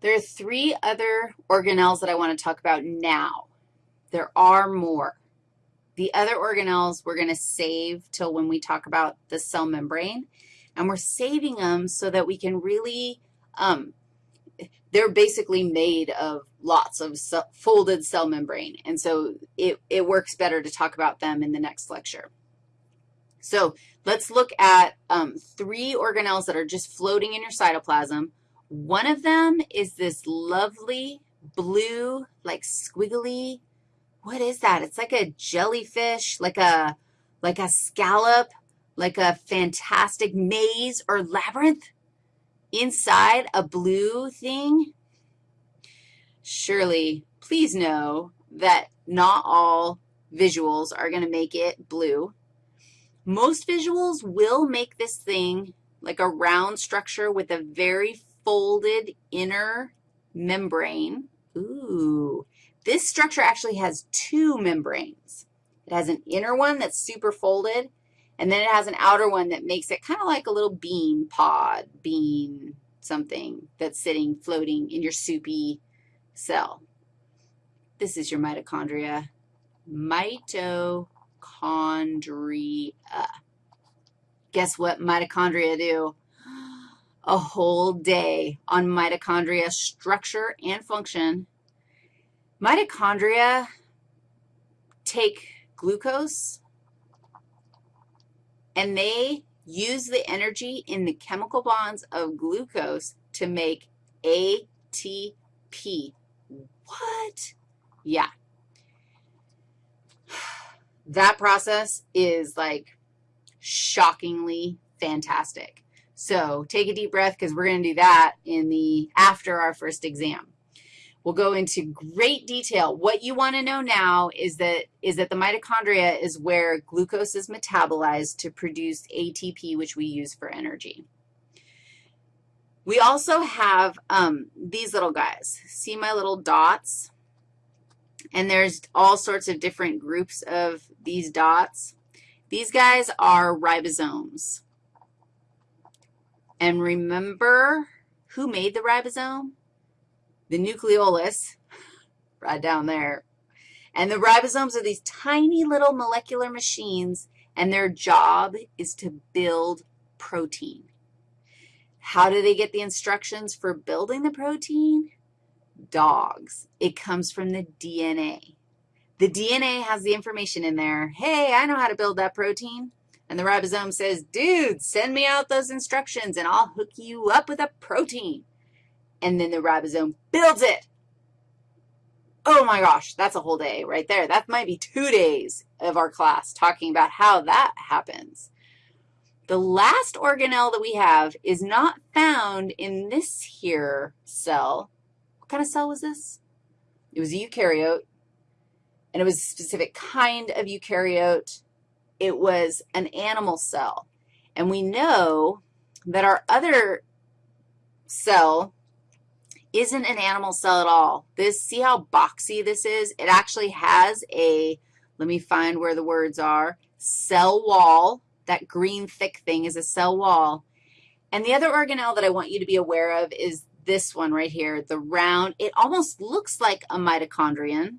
There are three other organelles that I want to talk about now. There are more. The other organelles we're going to save till when we talk about the cell membrane, and we're saving them so that we can really, um, they're basically made of lots of folded cell membrane, and so it, it works better to talk about them in the next lecture. So let's look at um, three organelles that are just floating in your cytoplasm. One of them is this lovely blue, like squiggly what is that? It's like a jellyfish, like a, like a scallop, like a fantastic maze or labyrinth inside a blue thing. Surely, please know that not all visuals are going to make it blue. Most visuals will make this thing like a round structure with a very folded inner membrane. Ooh, this structure actually has two membranes. It has an inner one that's super folded, and then it has an outer one that makes it kind of like a little bean pod, bean something that's sitting, floating in your soupy cell. This is your mitochondria. Mitochondria. Guess what mitochondria do? A whole day on mitochondria structure and function Mitochondria take glucose and they use the energy in the chemical bonds of glucose to make ATP. What? Yeah. That process is like shockingly fantastic. So take a deep breath because we're going to do that in the after our first exam. We'll go into great detail. What you want to know now is that, is that the mitochondria is where glucose is metabolized to produce ATP, which we use for energy. We also have um, these little guys. See my little dots? And there's all sorts of different groups of these dots. These guys are ribosomes. And remember who made the ribosome? the nucleolus, right down there. And the ribosomes are these tiny little molecular machines, and their job is to build protein. How do they get the instructions for building the protein? Dogs. It comes from the DNA. The DNA has the information in there. Hey, I know how to build that protein. And the ribosome says, dude, send me out those instructions, and I'll hook you up with a protein and then the ribosome builds it. Oh my gosh, that's a whole day right there. That might be two days of our class talking about how that happens. The last organelle that we have is not found in this here cell. What kind of cell was this? It was a eukaryote, and it was a specific kind of eukaryote. It was an animal cell. And we know that our other cell isn't an animal cell at all. This, see how boxy this is? It actually has a, let me find where the words are, cell wall. That green thick thing is a cell wall. And the other organelle that I want you to be aware of is this one right here, the round. It almost looks like a mitochondrion,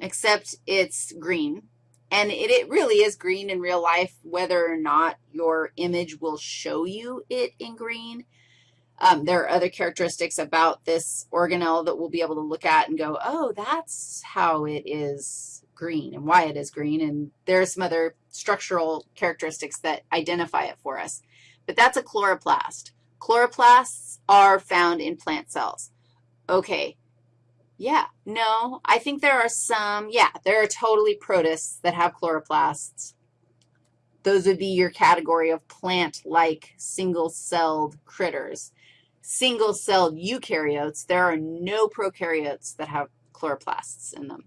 except it's green. And it, it really is green in real life, whether or not your image will show you it in green. Um, there are other characteristics about this organelle that we'll be able to look at and go, oh, that's how it is green and why it is green, and there are some other structural characteristics that identify it for us. But that's a chloroplast. Chloroplasts are found in plant cells. Okay, yeah, no, I think there are some, yeah, there are totally protists that have chloroplasts. Those would be your category of plant-like single-celled critters single-celled eukaryotes, there are no prokaryotes that have chloroplasts in them.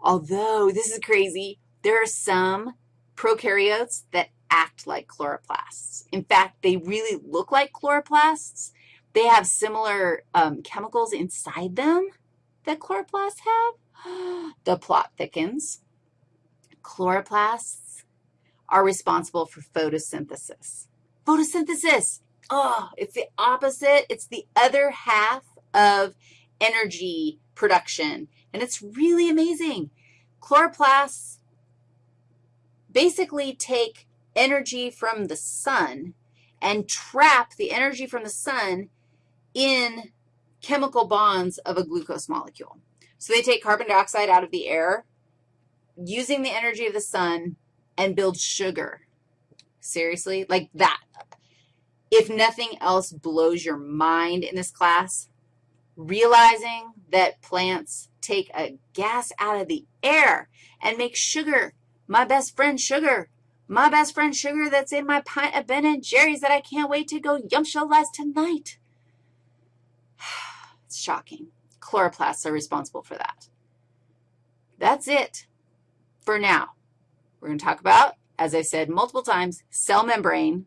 Although, this is crazy, there are some prokaryotes that act like chloroplasts. In fact, they really look like chloroplasts. They have similar um, chemicals inside them that chloroplasts have. the plot thickens. Chloroplasts are responsible for photosynthesis. Photosynthesis, Oh, it's the opposite. It's the other half of energy production, and it's really amazing. Chloroplasts basically take energy from the sun and trap the energy from the sun in chemical bonds of a glucose molecule. So they take carbon dioxide out of the air using the energy of the sun and build sugar. Seriously? Like that. If nothing else blows your mind in this class, realizing that plants take a gas out of the air and make sugar, my best friend sugar, my best friend sugar that's in my pint of Ben and Jerry's that I can't wait to go yumptialize tonight. It's shocking. Chloroplasts are responsible for that. That's it for now. We're going to talk about, as I said multiple times, cell membrane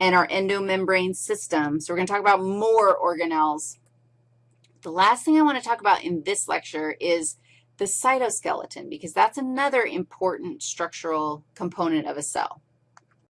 and our endomembrane system. So we're going to talk about more organelles. The last thing I want to talk about in this lecture is the cytoskeleton, because that's another important structural component of a cell.